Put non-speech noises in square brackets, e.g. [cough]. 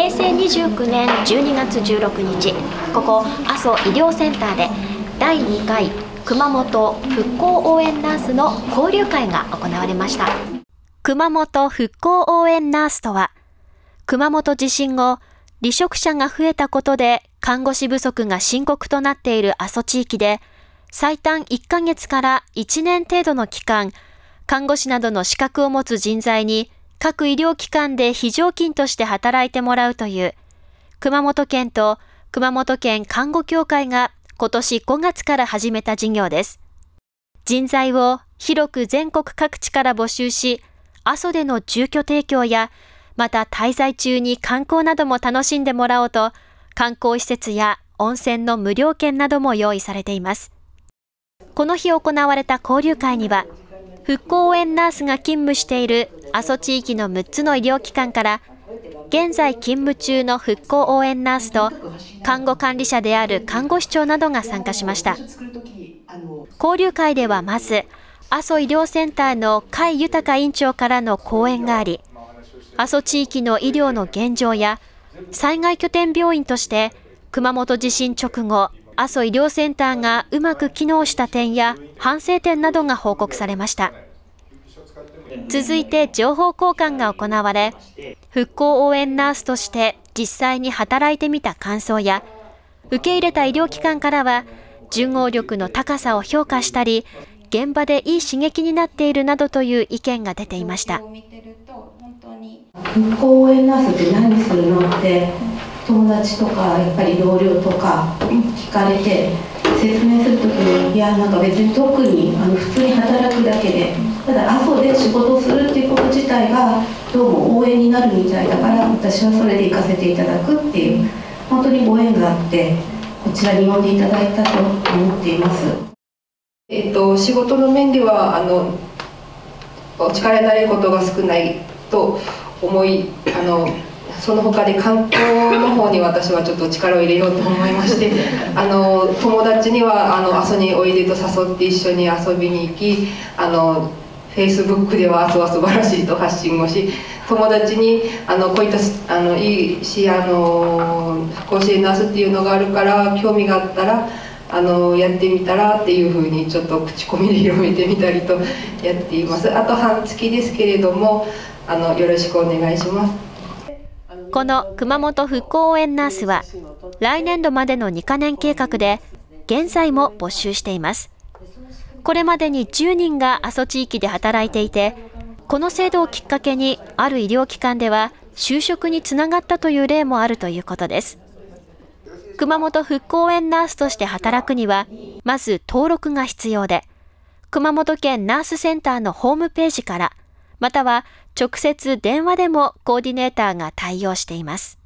平成29年12月16日ここ阿蘇医療センターで第2回熊本復興応援ナースの交流会が行われました。熊本復興応援ナースとは熊本地震後離職者が増えたことで看護師不足が深刻となっている阿蘇地域で最短1ヶ月から1年程度の期間看護師などの資格を持つ人材に各医療機関で非常勤として働いてもらうという熊本県と熊本県看護協会が今年5月から始めた事業です。人材を広く全国各地から募集し、阿蘇での住居提供や、また滞在中に観光なども楽しんでもらおうと、観光施設や温泉の無料券なども用意されています。この日行われた交流会には、復興応援ナースが勤務している阿蘇地域の6つの医療機関から現在勤務中の復興応援ナースと看護管理者である看護師長などが参加しました交流会ではまず阿蘇医療センターの甲斐豊院長からの講演があり阿蘇地域の医療の現状や災害拠点病院として熊本地震直後阿蘇医療センターがうまく機能した点や反省点などが報告されました。続いて情報交換が行われ、復興応援ナースとして実際に働いてみた感想や、受け入れた医療機関からは、順応力の高さを評価したり、現場でいい刺激になっているなどという意見が出ていました。復興応援ナースって何するの？って友達とかやっぱり同僚とか聞かれて説明するときにいやなんか別に特にあの普通に働くだけでただ阿蘇で仕事をするっていうこと自体がどうも応援になるみたいだから私はそれで行かせていただくっていう本当にご縁があってこちらに呼んでいただいたと思っています。えっと、仕事の面ではあのお力になれることが少ないと思いあのその他で観光の方に私はちょっと力を入れようと思いまして [laughs] あの友達にはあの阿蘇においでと誘って一緒に遊びに行きあのフェイスブックでは阿蘇は素晴らしいと発信をし友達にあのこういったあのいいしあの甲子園ナースっていうのがあるから興味があったらあのやってみたらっていうふうにちょっと口コミで広めてみたりとやっています。あと半月ですけれどもあのよろしくお願いします。この熊本復興応援ナースは来年度までの2カ年計画で現在も募集しています。これまでに10人が阿蘇地域で働いていてこの制度をきっかけにある医療機関では就職につながったという例もあるということです熊本復興応援ナースとして働くにはまず登録が必要で熊本県ナースセンターのホームページからまたは直接電話でもコーディネーターが対応しています。